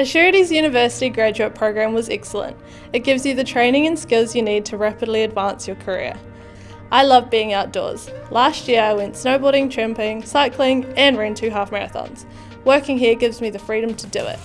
Assurity's University graduate program was excellent. It gives you the training and skills you need to rapidly advance your career. I love being outdoors. Last year I went snowboarding, tramping, cycling and ran two half marathons. Working here gives me the freedom to do it.